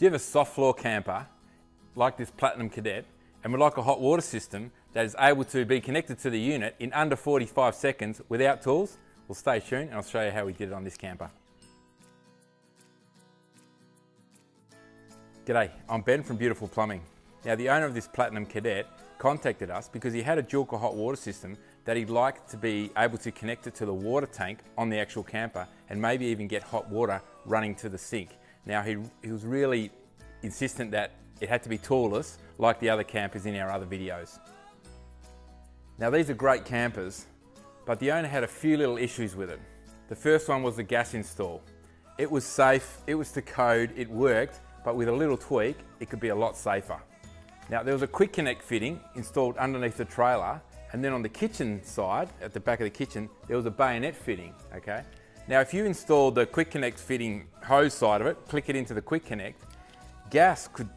Do you have a soft floor camper like this Platinum Cadet and would like a hot water system that is able to be connected to the unit in under 45 seconds without tools? Well stay tuned and I'll show you how we did it on this camper. G'day, I'm Ben from Beautiful Plumbing. Now the owner of this Platinum Cadet contacted us because he had a dual hot water system that he'd like to be able to connect it to the water tank on the actual camper and maybe even get hot water running to the sink. Now he, he was really insistent that it had to be toolless like the other campers in our other videos. Now these are great campers, but the owner had a few little issues with it. The first one was the gas install. It was safe, it was to code, it worked, but with a little tweak, it could be a lot safer. Now there was a quick connect fitting installed underneath the trailer and then on the kitchen side, at the back of the kitchen, there was a bayonet fitting, okay? Now if you installed the quick connect fitting hose side of it, click it into the quick connect, gas could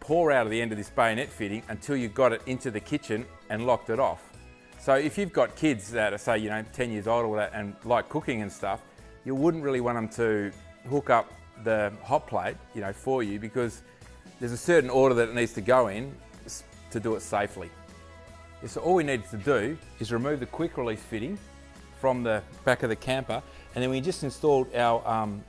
pour out of the end of this bayonet fitting until you got it into the kitchen and locked it off. So if you've got kids that are say, you know, 10 years old or that and like cooking and stuff, you wouldn't really want them to hook up the hot plate, you know, for you because there's a certain order that it needs to go in to do it safely. So all we needed to do is remove the quick release fitting from the back of the camper and then we just installed our um,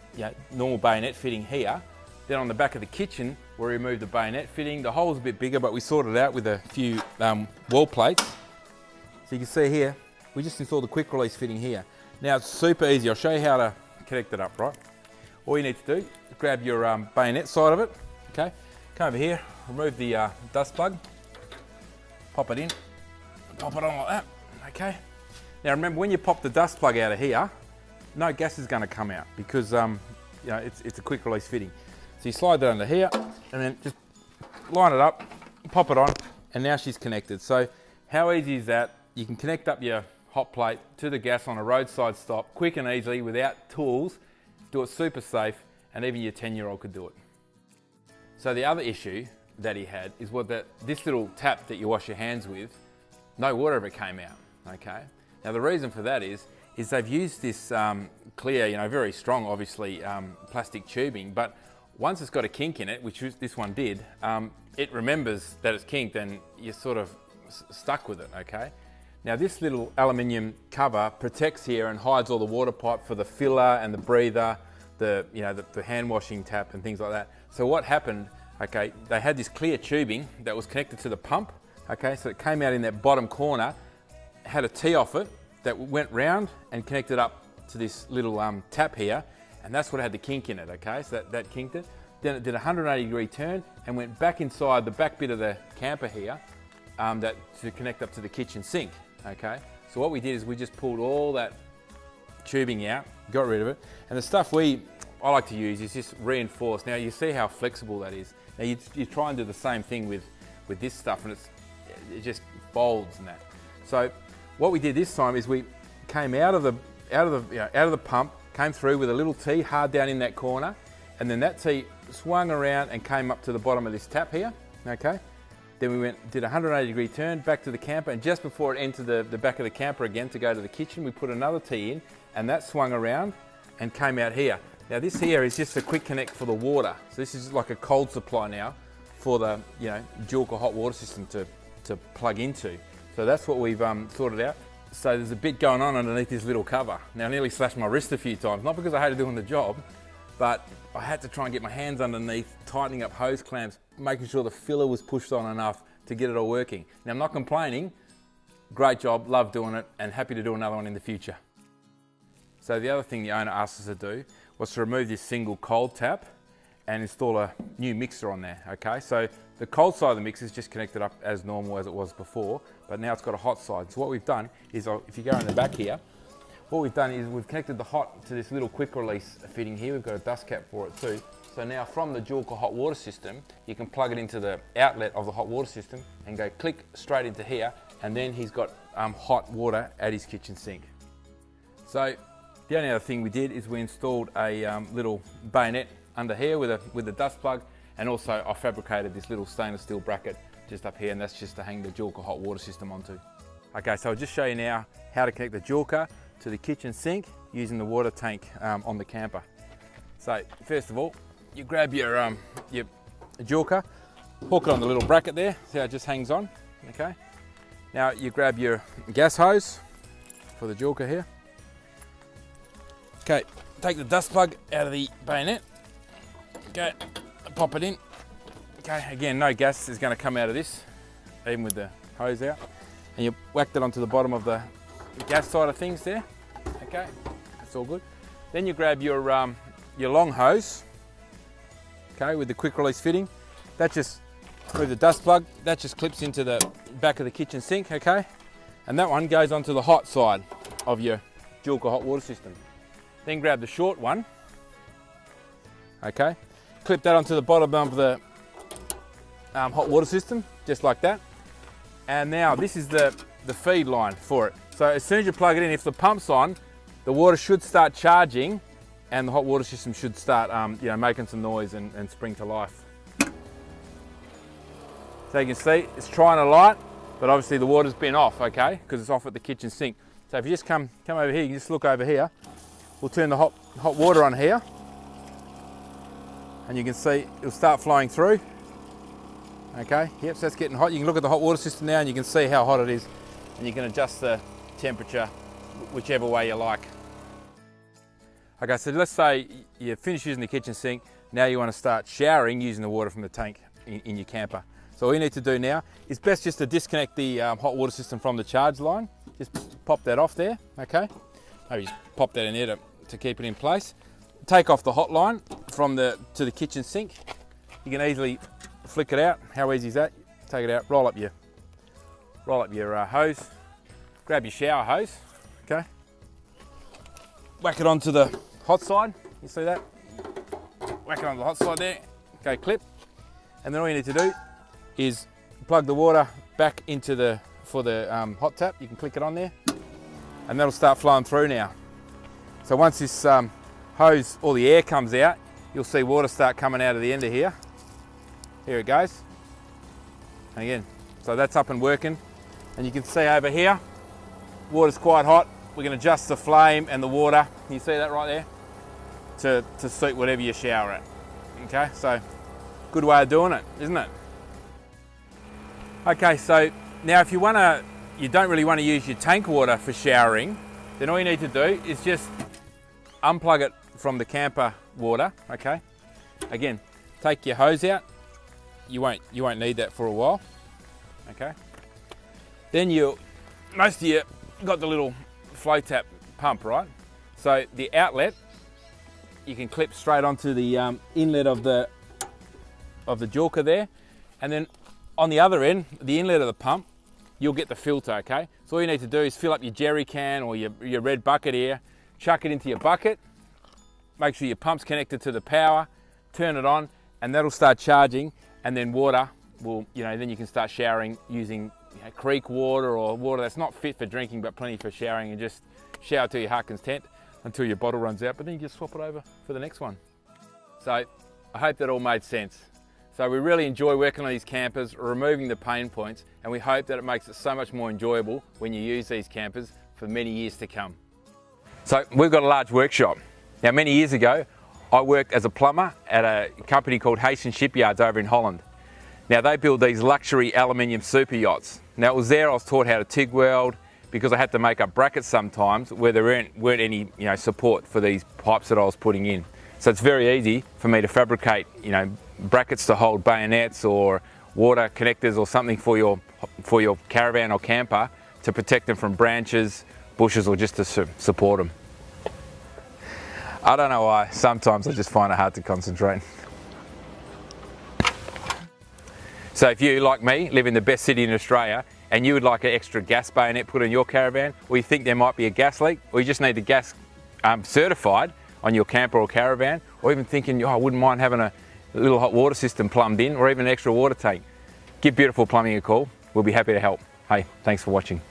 normal bayonet fitting here. Then on the back of the kitchen, we removed the bayonet fitting. The hole's a bit bigger, but we sorted it out with a few um, wall plates. So you can see here, we just installed the quick release fitting here. Now it's super easy. I'll show you how to connect it up, right? All you need to do is grab your um, bayonet side of it, okay? Come over here, remove the uh, dust plug, pop it in, pop it on like that, okay? Now remember, when you pop the dust plug out of here, no gas is going to come out because um, you know, it's, it's a quick release fitting. So you slide that under here and then just line it up, pop it on, and now she's connected. So how easy is that? You can connect up your hot plate to the gas on a roadside stop, quick and easily, without tools, do it super safe, and even your 10 year old could do it. So the other issue that he had is what that this little tap that you wash your hands with, no water ever came out, okay? Now the reason for that is is they've used this um, clear, you know, very strong, obviously, um, plastic tubing, but once it's got a kink in it, which this one did, um, it remembers that it's kinked and you're sort of stuck with it, okay? Now this little aluminium cover protects here and hides all the water pipe for the filler and the breather, the, you know, the, the hand washing tap and things like that. So what happened, okay, they had this clear tubing that was connected to the pump, okay, so it came out in that bottom corner, had a T off it, that went round and connected up to this little um, tap here, and that's what had the kink in it, okay? So that, that kinked it. Then it did a 180 degree turn and went back inside the back bit of the camper here um, that to connect up to the kitchen sink, okay? So what we did is we just pulled all that tubing out, got rid of it, and the stuff we, I like to use is just reinforced. Now you see how flexible that is. Now you, you try and do the same thing with, with this stuff and it's, it just folds and that. So what we did this time is we came out of the out of the you know, out of the pump, came through with a little T hard down in that corner, and then that T swung around and came up to the bottom of this tap here. Okay. Then we went did a 180 degree turn back to the camper, and just before it entered the, the back of the camper again to go to the kitchen, we put another T in, and that swung around and came out here. Now this here is just a quick connect for the water. So this is like a cold supply now for the you know Dual hot water system to, to plug into. So that's what we've um, sorted out. So there's a bit going on underneath this little cover. Now I nearly slashed my wrist a few times, not because I hated doing the job, but I had to try and get my hands underneath, tightening up hose clamps, making sure the filler was pushed on enough to get it all working. Now I'm not complaining, great job, love doing it, and happy to do another one in the future. So the other thing the owner asked us to do was to remove this single cold tap and install a new mixer on there, okay? So the cold side of the mixer is just connected up as normal as it was before, but now it's got a hot side. So what we've done is, uh, if you go in the back here, what we've done is we've connected the hot to this little quick release fitting here. We've got a dust cap for it too. So now from the Joolca hot water system, you can plug it into the outlet of the hot water system and go click straight into here, and then he's got um, hot water at his kitchen sink. So the only other thing we did is we installed a um, little bayonet under here with a, with a dust plug and also I fabricated this little stainless steel bracket just up here and that's just to hang the Joolca hot water system onto. Okay, so I'll just show you now how to connect the Joolca to the kitchen sink using the water tank um, on the camper. So first of all, you grab your, um, your Joolca, hook it on the little bracket there, see how it just hangs on, okay? Now you grab your gas hose for the Joolca here. Okay, take the dust plug out of the bayonet. Okay, pop it in. Okay, again, no gas is gonna come out of this, even with the hose out. And you whack that onto the bottom of the gas side of things there. Okay, that's all good. Then you grab your, um, your long hose, okay, with the quick release fitting. That just, with the dust plug, that just clips into the back of the kitchen sink, okay? And that one goes onto the hot side of your Joolca hot water system. Then grab the short one, okay? Clip that onto the bottom of the um, hot water system, just like that. And now this is the, the feed line for it. So as soon as you plug it in, if the pump's on, the water should start charging and the hot water system should start um, you know, making some noise and, and spring to life. So you can see it's trying to light, but obviously the water's been off, okay, because it's off at the kitchen sink. So if you just come, come over here, you can just look over here. We'll turn the hot, hot water on here. And you can see it'll start flowing through. Okay, yep, so that's getting hot. You can look at the hot water system now and you can see how hot it is. And you can adjust the temperature whichever way you like. Okay, so let's say you finish using the kitchen sink. Now you want to start showering using the water from the tank in, in your camper. So all you need to do now is best just to disconnect the um, hot water system from the charge line. Just pop that off there, okay? Maybe just pop that in there to, to keep it in place. Take off the hot line from the to the kitchen sink. You can easily flick it out. How easy is that? Take it out, roll up your roll up your uh, hose, grab your shower hose, okay? Whack it onto the hot side. You see that? Whack it on the hot side there. Okay, clip. And then all you need to do is plug the water back into the, for the um, hot tap. You can click it on there and that'll start flowing through now. So once this um, hose, all the air comes out, you'll see water start coming out of the end of here. Here it goes. Again, so that's up and working. And you can see over here, water's quite hot. We can adjust the flame and the water. You see that right there? To, to suit whatever you shower at. Okay, so good way of doing it, isn't it? Okay, so now if you want to, you don't really want to use your tank water for showering, then all you need to do is just unplug it from the camper water, okay? Again, take your hose out. You won't, you won't need that for a while, okay? Then you, most of you got the little flow tap pump, right? So the outlet, you can clip straight onto the um, inlet of the, of the Joolca there. And then on the other end, the inlet of the pump, you'll get the filter, okay? So all you need to do is fill up your jerry can or your, your red bucket here, chuck it into your bucket, make sure your pump's connected to the power, turn it on, and that'll start charging, and then water will, you know, then you can start showering using you know, creek water or water that's not fit for drinking but plenty for showering and just shower to your Harkins tent until your bottle runs out, but then you just swap it over for the next one. So I hope that all made sense. So we really enjoy working on these campers, removing the pain points, and we hope that it makes it so much more enjoyable when you use these campers for many years to come. So we've got a large workshop. Now many years ago, I worked as a plumber at a company called Hastings Shipyards over in Holland. Now they build these luxury aluminium super yachts. Now it was there I was taught how to TIG weld because I had to make up brackets sometimes where there weren't, weren't any you know, support for these pipes that I was putting in. So it's very easy for me to fabricate, you know, brackets to hold bayonets or water connectors or something for your, for your caravan or camper to protect them from branches, bushes or just to su support them. I don't know why, sometimes I just find it hard to concentrate. So if you, like me, live in the best city in Australia and you would like an extra gas bayonet put in your caravan, or you think there might be a gas leak, or you just need the gas um, certified, on your camper or caravan, or even thinking, oh, I wouldn't mind having a little hot water system plumbed in, or even an extra water tank, give Beautiful Plumbing a call. We'll be happy to help. Hey, thanks for watching.